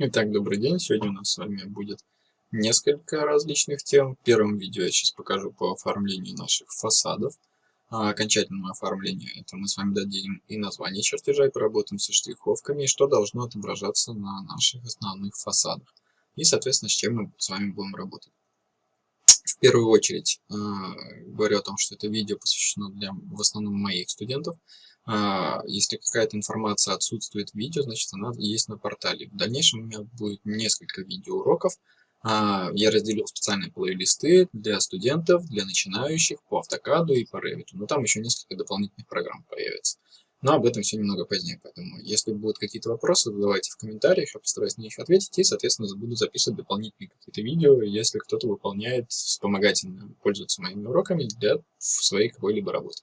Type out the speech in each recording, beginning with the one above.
Итак, добрый день. Сегодня у нас с вами будет несколько различных тем. В первом видео я сейчас покажу по оформлению наших фасадов. А окончательное оформление это мы с вами дадим и название чертежа, и поработаем со штриховками, и что должно отображаться на наших основных фасадах. И, соответственно, с чем мы с вами будем работать. В первую очередь э, говорю о том, что это видео посвящено для в основном моих студентов. А, если какая-то информация отсутствует в видео, значит она есть на портале. В дальнейшем у меня будет несколько видеоуроков. А, я разделил специальные плейлисты для студентов, для начинающих по автокаду и по Revit. Но там еще несколько дополнительных программ появится. Но об этом все немного позднее, поэтому если будут какие-то вопросы, задавайте в комментариях, я постараюсь на них ответить и, соответственно, буду записывать дополнительные какие-то видео, если кто-то выполняет вспомогательно, пользуется моими уроками для своей какой-либо работы.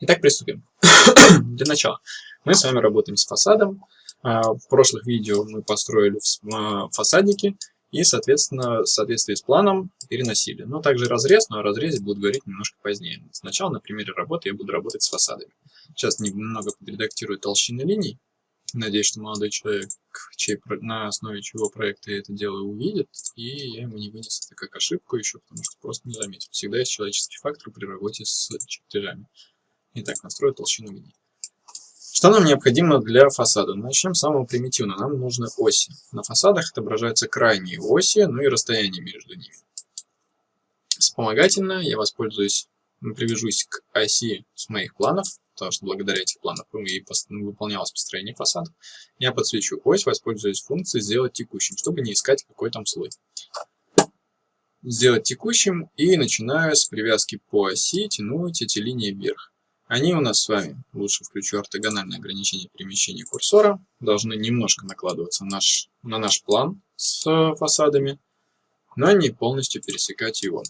Итак, приступим. Для начала мы с вами работаем с фасадом. А, в прошлых видео мы построили а, фасадники и, соответственно, в соответствии с планом переносили. Но также разрез, но о разрезе буду говорить немножко позднее. Сначала на примере работы я буду работать с фасадами. Сейчас немного подредактирую толщины линий. Надеюсь, что молодой человек, чей, на основе чего проекта это делаю, увидит, и я ему не вынесу это как ошибку еще, потому что просто не заметил. Всегда есть человеческий фактор при работе с чертежами. Итак, настрою толщину линии. Что нам необходимо для фасада? Начнем с самого примитивного. Нам нужны оси. На фасадах отображаются крайние оси, ну и расстояние между ними. Вспомогательно я воспользуюсь, привяжусь к оси с моих планов, потому что благодаря этих планам и выполнялось построение фасада. Я подсвечу ось, воспользуюсь функцией «Сделать текущим», чтобы не искать какой там слой. Сделать текущим и начинаю с привязки по оси тянуть эти линии вверх. Они у нас с вами, лучше включу ортогональное ограничение перемещения курсора, должны немножко накладываться наш, на наш план с фасадами, но не полностью пересекать его.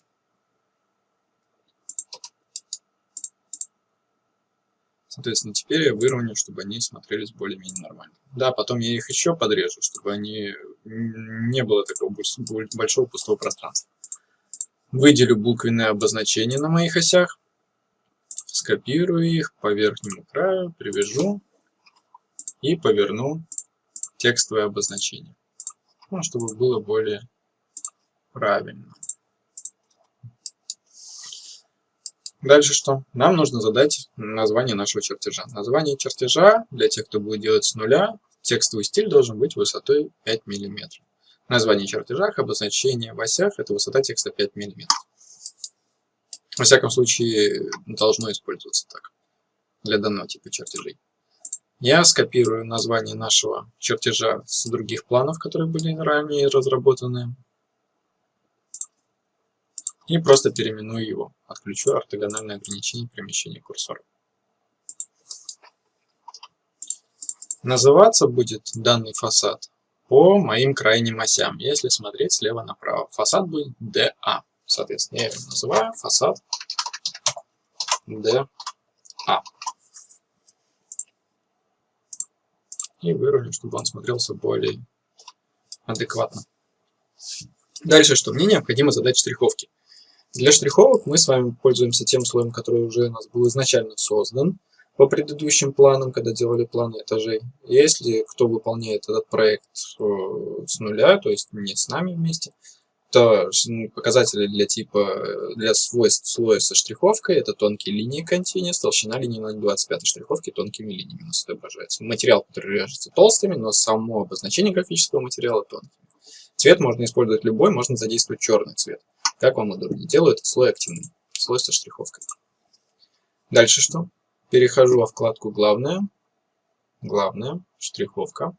Соответственно, теперь я выровняю, чтобы они смотрелись более-менее нормально. Да, потом я их еще подрежу, чтобы они не было такого большого пустого пространства. Выделю буквенные обозначения на моих осях скопирую их по верхнему краю, привяжу и поверну текстовое обозначение, ну, чтобы было более правильно. Дальше что? Нам нужно задать название нашего чертежа. Название чертежа, для тех, кто будет делать с нуля, текстовый стиль должен быть высотой 5 мм. Название чертежа, обозначение в осях – это высота текста 5 мм. Во всяком случае, должно использоваться так для данного типа чертежей. Я скопирую название нашего чертежа с других планов, которые были ранее разработаны. И просто переименую его. Отключу ортогональное ограничение перемещения курсора. Называться будет данный фасад по моим крайним осям, если смотреть слева направо. Фасад будет DA. Соответственно, я его называю фасад DA. И выровняю, чтобы он смотрелся более адекватно. Дальше что? Мне необходимо задать штриховки. Для штриховок мы с вами пользуемся тем слоем, который уже у нас был изначально создан по предыдущим планам, когда делали планы этажей. Если кто выполняет этот проект э, с нуля, то есть не с нами вместе, то показатели для типа, для свойств слоя со штриховкой, это тонкие линии continuous, толщина линии на 25 штриховки тонкими линиями у нас отображается. Материал, режется толстыми, но само обозначение графического материала тонкими. Цвет можно использовать любой, можно задействовать черный цвет. Как вам удобнее. Делаю этот слой активным, слой со штриховкой. Дальше что? Перехожу во вкладку «Главное», «Главное», «Штриховка».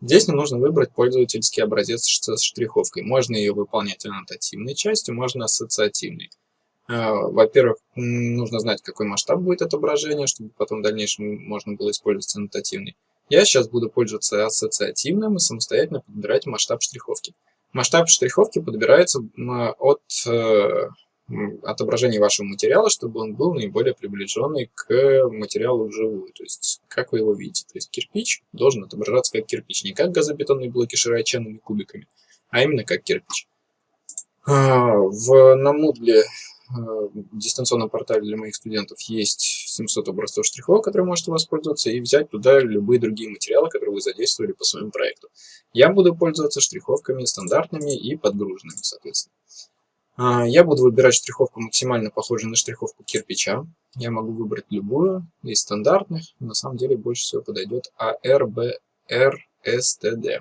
Здесь нам нужно выбрать пользовательский образец с штриховкой. Можно ее выполнять аннотативной частью, можно ассоциативной. А, во-первых, нужно знать, какой масштаб будет отображение, чтобы потом в дальнейшем можно было использовать аннотативный. Я сейчас буду пользоваться ассоциативным и самостоятельно подбирать масштаб штриховки. Масштаб штриховки подбирается от отображение вашего материала, чтобы он был наиболее приближенный к материалу вживую. То есть, как вы его видите. То есть, кирпич должен отображаться как кирпич. Не как газобетонные блоки широченными кубиками, а именно как кирпич. А, в, на Moodle, э, дистанционном портале для моих студентов, есть 700 образцов штрихов, которые можете воспользоваться, и взять туда любые другие материалы, которые вы задействовали по своему проекту. Я буду пользоваться штриховками стандартными и подгруженными, соответственно. А, я буду выбирать штриховку максимально похожую на штриховку кирпича. Я могу выбрать любую из стандартных. На самом деле больше всего подойдет ARBRSTD.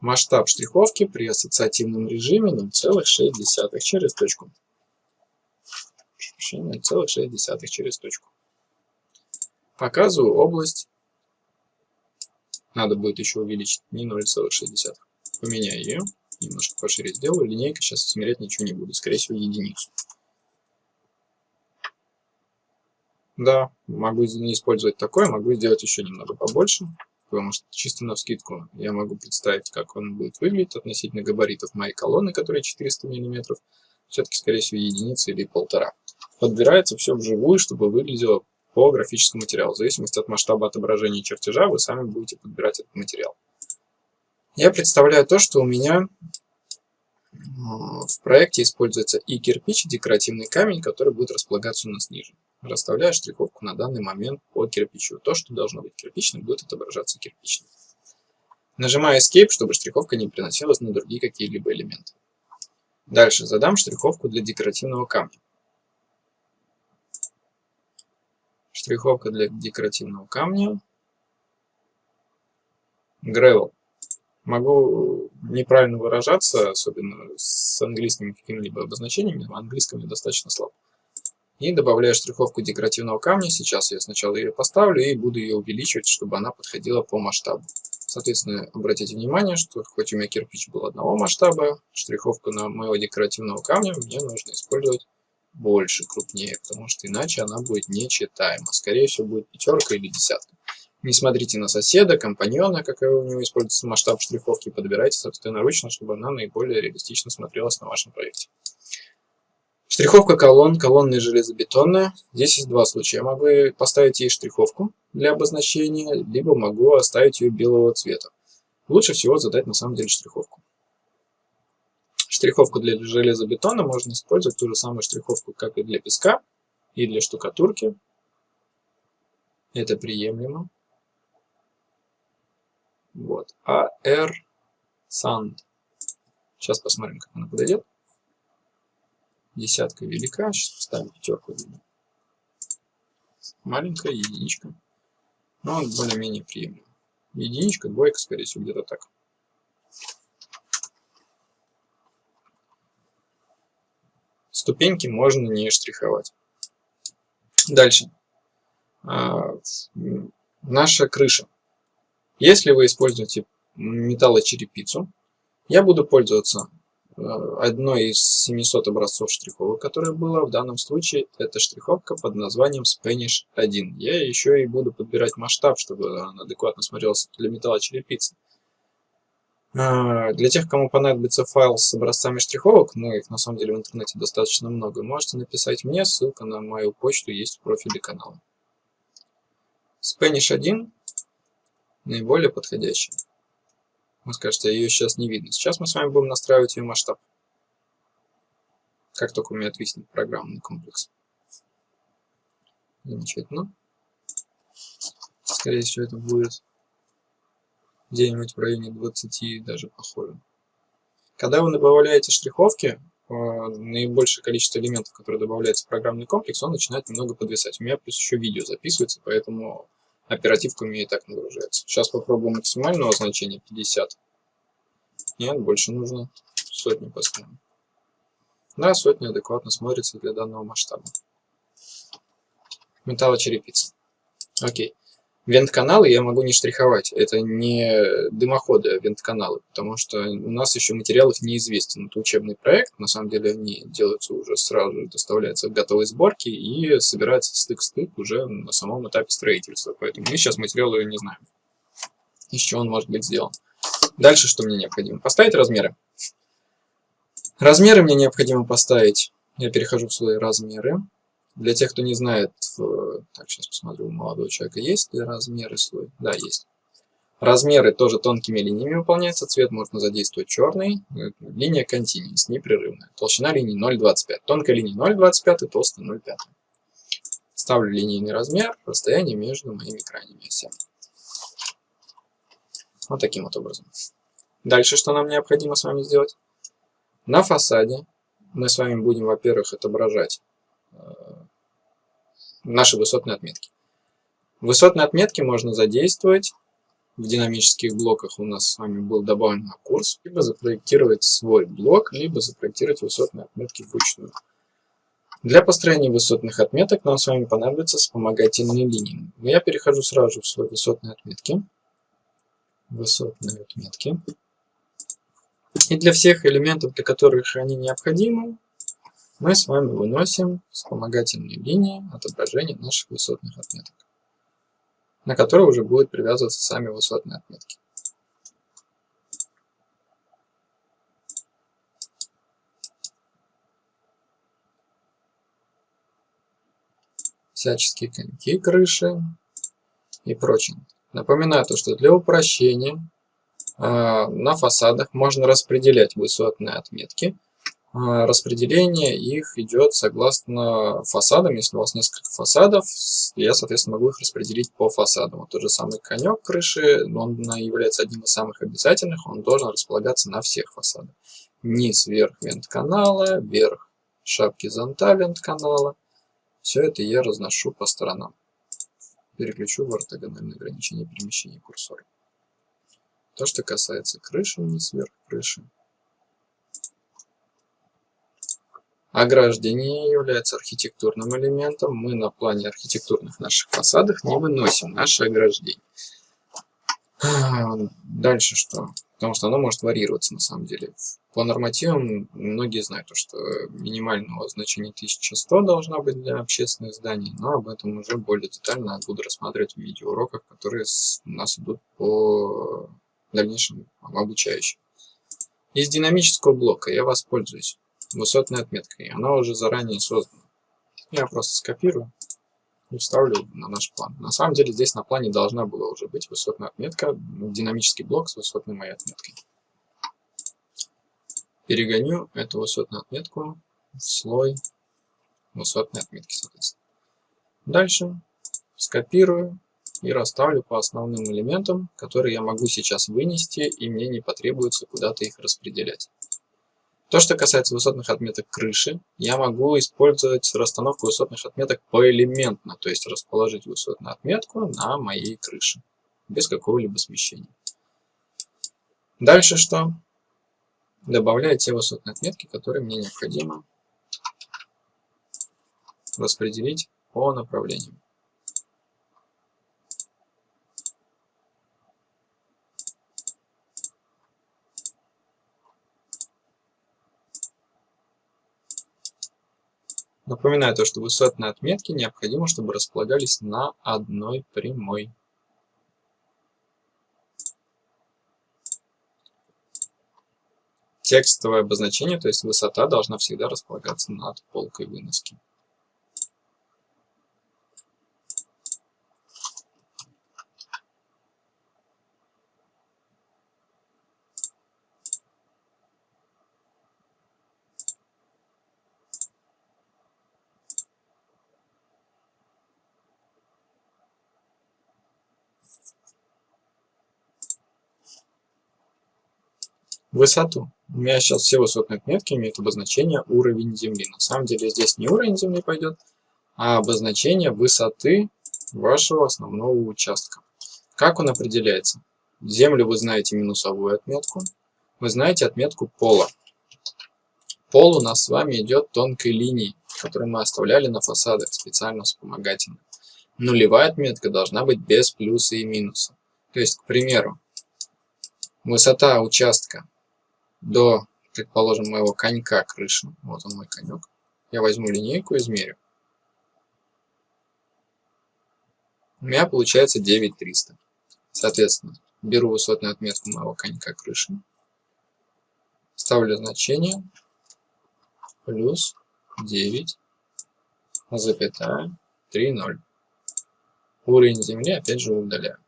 Масштаб штриховки при ассоциативном режиме 0,6 через точку. 0,6 через точку. Показываю область. Надо будет еще увеличить не 0,6. Поменяю ее. Немножко пошире сделаю. Линейка сейчас измерять ничего не буду. Скорее всего единицу. Да, могу не использовать такое, могу сделать еще немного побольше потому что чисто на скидку я могу представить, как он будет выглядеть относительно габаритов моей колонны, которая 400 мм, все-таки, скорее всего, единица или полтора. Подбирается все вживую, чтобы выглядело по графическому материалу. В зависимости от масштаба отображения чертежа вы сами будете подбирать этот материал. Я представляю то, что у меня в проекте используется и кирпич, и декоративный камень, который будет располагаться у нас ниже. Расставляю штриховку на данный момент по кирпичу. То, что должно быть кирпичным, будет отображаться кирпичным. Нажимаю Escape, чтобы штриховка не приносилась на другие какие-либо элементы. Дальше задам штриховку для декоративного камня. Штриховка для декоративного камня. Gravel. Могу неправильно выражаться, особенно с английскими какими-либо обозначениями. В английском я достаточно слаб. И добавляю штриховку декоративного камня. Сейчас я сначала ее поставлю и буду ее увеличивать, чтобы она подходила по масштабу. Соответственно, обратите внимание, что хоть у меня кирпич был одного масштаба, штриховку на моего декоративного камня мне нужно использовать больше, крупнее, потому что иначе она будет нечитаема. Скорее всего, будет пятерка или десятка. Не смотрите на соседа, компаньона, какой у него используется масштаб штриховки, подбирайте собственноручно, чтобы она наиболее реалистично смотрелась на вашем проекте. Штриховка колонн, колонны железобетонная. Здесь есть два случая. Я могу поставить ей штриховку для обозначения, либо могу оставить ее белого цвета. Лучше всего задать на самом деле штриховку. Штриховку для железобетона можно использовать ту же самую штриховку, как и для песка, и для штукатурки. Это приемлемо. Вот. AR Sand. Сейчас посмотрим, как она подойдет. Десятка велика, сейчас поставим пятерку. Маленькая единичка. Но более-менее приемлемо. Единичка, двойка, скорее всего, где-то так. Ступеньки можно не штриховать. Дальше. А, наша крыша. Если вы используете металлочерепицу, я буду пользоваться Э, одной из 700 образцов штриховок, которая была. В данном случае это штриховка под названием Spanish 1. Я еще и буду подбирать масштаб, чтобы он адекватно смотрелся для металлочерепицы. Э, для тех, кому понадобится файл с образцами штриховок, ну их на самом деле в интернете достаточно много, можете написать мне, ссылка на мою почту есть в профиле канала. Spanish 1 наиболее подходящий. Вы скажете, ее сейчас не видно. Сейчас мы с вами будем настраивать ее масштаб. Как только у меня отвиснет программный комплекс. Замечательно. Скорее всего, это будет где-нибудь в районе 20, даже похоже. Когда вы добавляете штриховки, э, наибольшее количество элементов, которые добавляются в программный комплекс, он начинает немного подвисать. У меня плюс еще видео записывается, поэтому Оперативка у меня и так нагружается. Сейчас попробую максимального значения 50. Нет, больше нужно сотни поставим. Да, сотня адекватно смотрится для данного масштаба. Металлочерепица. Окей. Вент-каналы я могу не штриховать. Это не дымоходы, а вент-каналы, потому что у нас еще материал их неизвестен. Это учебный проект, на самом деле они делаются уже сразу, доставляются в готовой сборке и собирается стык-стык уже на самом этапе строительства. Поэтому мы сейчас материалы не знаем, из чего он может быть сделан. Дальше что мне необходимо? Поставить размеры. Размеры мне необходимо поставить. Я перехожу в слой размеры. Для тех, кто не знает, так, сейчас посмотрю, у молодого человека есть ли размеры слой? Да, есть. Размеры тоже тонкими линиями выполняются. Цвет можно задействовать черный. Линия continuous, непрерывная. Толщина линии 0,25. Тонкая линия 0,25 и толстая 0,5. Ставлю линейный размер, расстояние между моими крайними осями. Вот таким вот образом. Дальше что нам необходимо с вами сделать? На фасаде мы с вами будем, во-первых, отображать э, наши высотные отметки. Высотные отметки можно задействовать. В динамических блоках у нас с вами был добавлен на курс. Либо запроектировать свой блок, либо запроектировать высотные отметки вручную. Для построения высотных отметок нам с вами понадобятся вспомогательные линии. Я перехожу сразу в слой высотные отметки. Высотные отметки. И для всех элементов, для которых они необходимы, мы с вами выносим вспомогательные линии отображения наших высотных отметок, на которые уже будут привязываться сами высотные отметки. всяческие коньки крыши и прочее. Напоминаю то, что для упрощения э, на фасадах можно распределять высотные отметки. Э, распределение их идет согласно фасадам. Если у вас несколько фасадов, я, соответственно, могу их распределить по фасадам. Вот тот же самый конек крыши, он является одним из самых обязательных, он должен располагаться на всех фасадах. Низ, верх вент канала, верх шапки зонта вент канала, все это я разношу по сторонам. Переключу в ортогональное ограничение перемещения курсора. То, что касается крыши, вниз, вверх крыши. Ограждение является архитектурным элементом. Мы на плане архитектурных наших фасадах не выносим наше ограждение. Дальше что? Потому что оно может варьироваться на самом деле. По нормативам многие знают, что минимального значения 1100 должна быть для общественных зданий, но об этом уже более детально буду рассматривать в видеоуроках, которые у нас идут по дальнейшим обучающим. Из динамического блока я воспользуюсь высотной отметкой. Она уже заранее создана. Я просто скопирую и вставлю на наш план. На самом деле здесь на плане должна была уже быть высотная отметка, динамический блок с высотной моей отметкой. Перегоню эту высотную отметку в слой высотной отметки, соответственно. Дальше скопирую и расставлю по основным элементам, которые я могу сейчас вынести, и мне не потребуется куда-то их распределять. То, что касается высотных отметок крыши, я могу использовать расстановку высотных отметок поэлементно, то есть расположить высотную отметку на моей крыше, без какого-либо смещения. Дальше что? Добавляю те высотные отметки, которые мне необходимо распределить по направлениям. Напоминаю то, что высотные отметки необходимо, чтобы располагались на одной прямой. Текстовое обозначение, то есть высота, должна всегда располагаться над полкой выноски. Высоту. У меня сейчас все высотные отметки имеют обозначение уровень земли. На самом деле здесь не уровень земли пойдет, а обозначение высоты вашего основного участка. Как он определяется? Землю вы знаете минусовую отметку, вы знаете отметку пола. Пол у нас с вами идет тонкой линией, которую мы оставляли на фасадах специально вспомогательно. Нулевая отметка должна быть без плюса и минуса. То есть, к примеру, высота участка до, предположим, моего конька крыши. Вот он мой конек. Я возьму линейку и измерю. У меня получается 9300. Соответственно, беру высотную отметку моего конька крыши. Ставлю значение плюс 9 запятая 3,0. Уровень земли опять же удаляю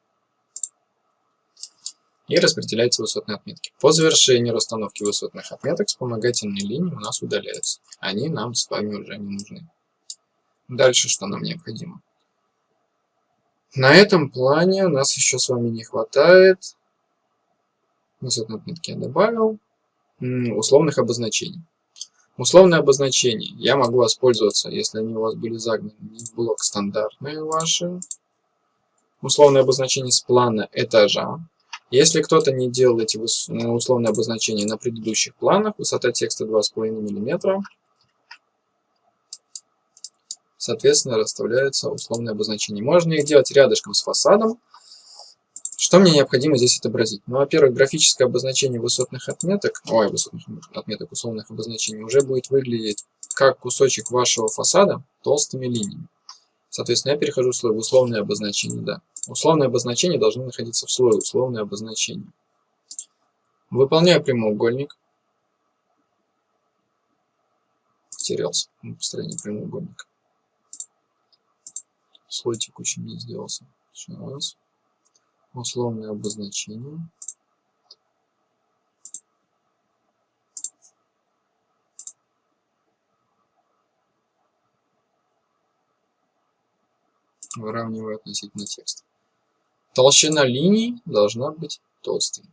и распределяются высотные отметки. По завершении расстановки высотных отметок вспомогательные линии у нас удаляются. Они нам с вами уже не нужны. Дальше что нам необходимо? На этом плане у нас еще с вами не хватает, высотной отметки я добавил, условных обозначений. Условные обозначения я могу воспользоваться, если они у вас были загнаны в блок стандартные ваши. Условные обозначения с плана этажа. Если кто-то не делал эти условные обозначения на предыдущих планах, высота текста 2,5 мм, соответственно, расставляются условные обозначения. Можно их делать рядышком с фасадом. Что мне необходимо здесь отобразить? Ну, во-первых, графическое обозначение высотных отметок, ой, высотных отметок условных обозначений уже будет выглядеть как кусочек вашего фасада толстыми линиями. Соответственно, я перехожу в слой условное обозначение, да. Условное обозначение должно находиться в слое условное обозначение. Выполняю прямоугольник. Потерялся в построении прямоугольника слой текущий не сделался. Сейчас. Условное обозначение. Выравниваю относительно текста. Толщина линий должна быть толстой.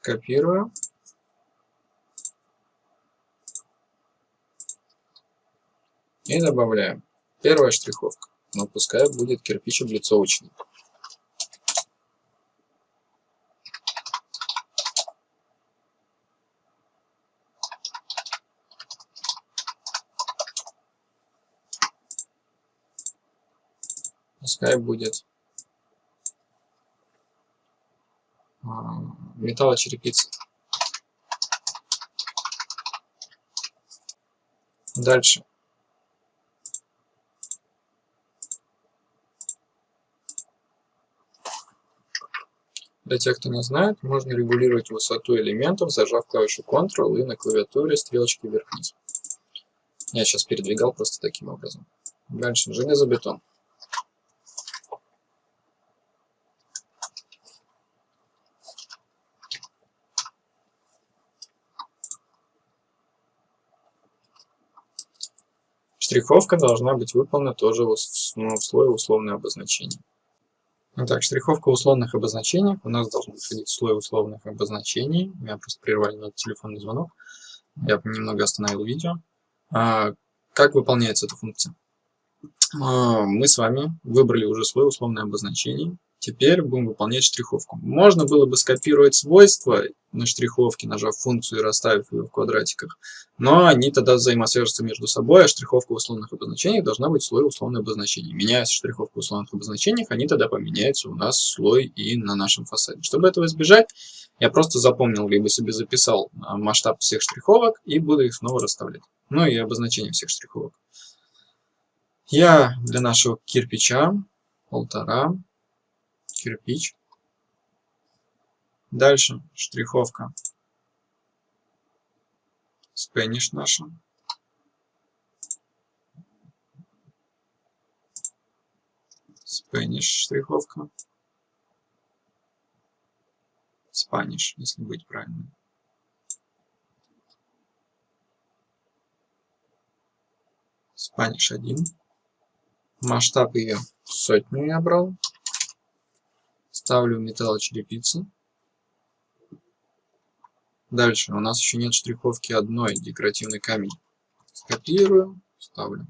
Копирую. И добавляем. Первая штриховка. Но пускай будет кирпич облицовочный. Пускай будет а, металлочерепица. Дальше. Для тех, кто не знает, можно регулировать высоту элементов, зажав клавишу Ctrl и на клавиатуре стрелочки вверх-вниз. Я сейчас передвигал просто таким образом. Дальше железобетон. Штриховка должна быть выполнена тоже в, ну, в слое условное обозначение. Итак, штриховка условных обозначений. У нас должен выходить слой условных обозначений. Меня просто прервали на телефонный звонок. Я немного остановил видео. А, как выполняется эта функция? А, мы с вами выбрали уже слой условных обозначений. Теперь будем выполнять штриховку. Можно было бы скопировать свойства на штриховке, нажав функцию и расставив ее в квадратиках, но они тогда взаимосвяжутся между собой, а штриховка в условных обозначениях должна быть слой условных обозначений. Меняя штриховку в условных обозначениях, они тогда поменяются у нас слой и на нашем фасаде. Чтобы этого избежать, я просто запомнил, либо себе записал а, масштаб всех штриховок и буду их снова расставлять. Ну и обозначение всех штриховок. Я для нашего кирпича полтора кирпич. Дальше штриховка. Спэниш наша. Спэниш штриховка. Спаниш, если быть правильным. Спаниш 1. Масштаб ее сотню я брал. Ставлю металлочерепицы. Дальше у нас еще нет штриховки одной, декоративный камень. Скопирую, ставлю.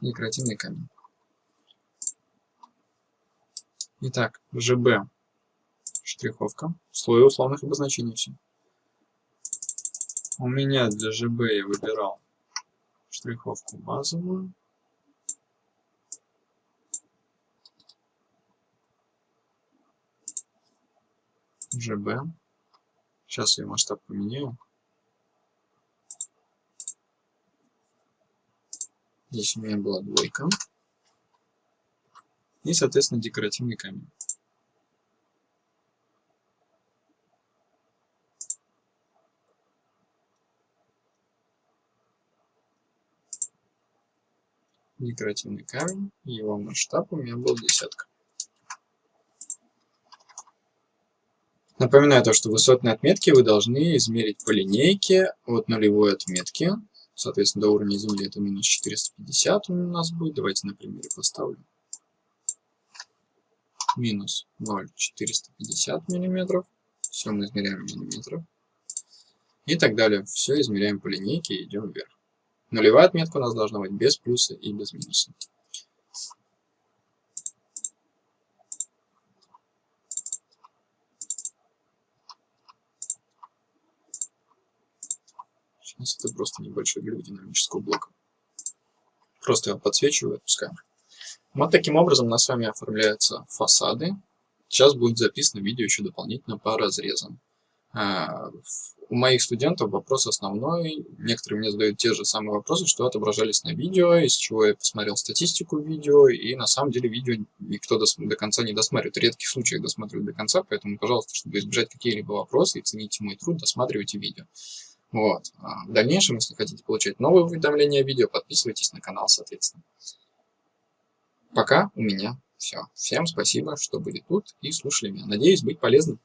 Декоративный камень. Итак, ЖБ штриховка, слой условных обозначений все. У меня для ЖБ я выбирал штриховку базовую. ЖБ. Сейчас я масштаб поменяю. Здесь у меня была двойка. И, соответственно, декоративный камень. Декоративный камень, его масштаб у меня был десятка. Напоминаю то, что высотные отметки вы должны измерить по линейке от нулевой отметки. Соответственно, до уровня Земли это минус 450 у нас будет. Давайте на примере поставлю. Минус 0,450 миллиметров. Все мы измеряем в миллиметрах. И так далее. Все измеряем по линейке и идем вверх. Нулевая отметка у нас должна быть без плюса и без минуса. Сейчас это просто небольшой глюк динамического блока. Просто его подсвечиваю и отпускаем. Вот таким образом у нас с вами оформляются фасады. Сейчас будет записано видео еще дополнительно по разрезам. А, у моих студентов вопрос основной. Некоторые мне задают те же самые вопросы, что отображались на видео, из чего я посмотрел статистику видео, и на самом деле видео никто до, до конца не досматривает. В редких случаях досматривают до конца, поэтому, пожалуйста, чтобы избежать какие-либо вопросы и цените мой труд, досматривайте видео. Вот. А в дальнейшем, если хотите получать новые уведомления о видео, подписывайтесь на канал, соответственно. Пока у меня все. Всем спасибо, что были тут и слушали меня. Надеюсь быть полезным.